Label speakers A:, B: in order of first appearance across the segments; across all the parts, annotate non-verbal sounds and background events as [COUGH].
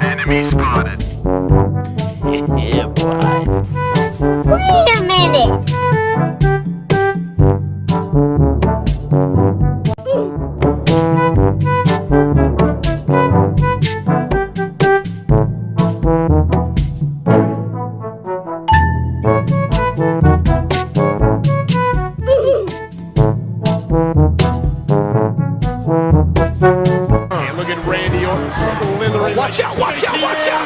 A: Enemy spotted. [LAUGHS]
B: yeah,
C: Wait a minute.
D: 跳，我跳，我跳。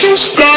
E: just stop.